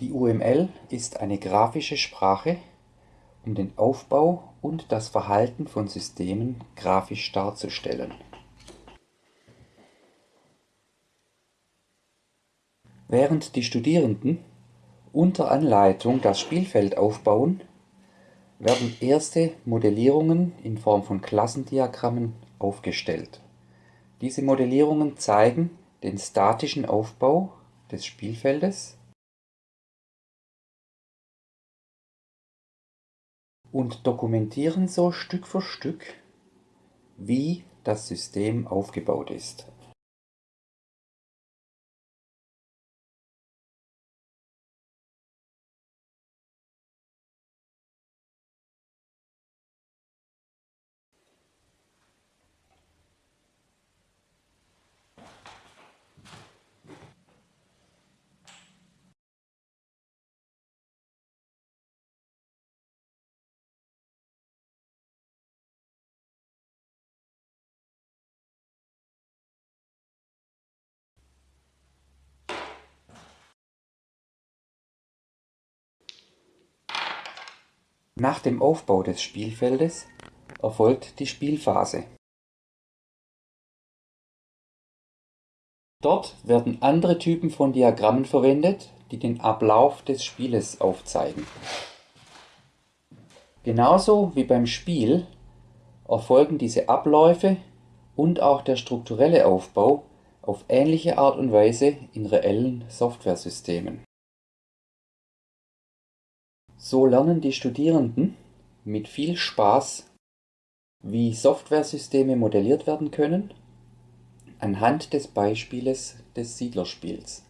Die UML ist eine grafische Sprache, um den Aufbau und das Verhalten von Systemen grafisch darzustellen. Während die Studierenden unter Anleitung das Spielfeld aufbauen, werden erste Modellierungen in Form von Klassendiagrammen aufgestellt. Diese Modellierungen zeigen den statischen Aufbau des Spielfeldes und dokumentieren so Stück für Stück, wie das System aufgebaut ist. Nach dem Aufbau des Spielfeldes erfolgt die Spielphase. Dort werden andere Typen von Diagrammen verwendet, die den Ablauf des Spieles aufzeigen. Genauso wie beim Spiel erfolgen diese Abläufe und auch der strukturelle Aufbau auf ähnliche Art und Weise in reellen Softwaresystemen so lernen die Studierenden mit viel Spaß, wie Softwaresysteme modelliert werden können, anhand des Beispieles des Siedlerspiels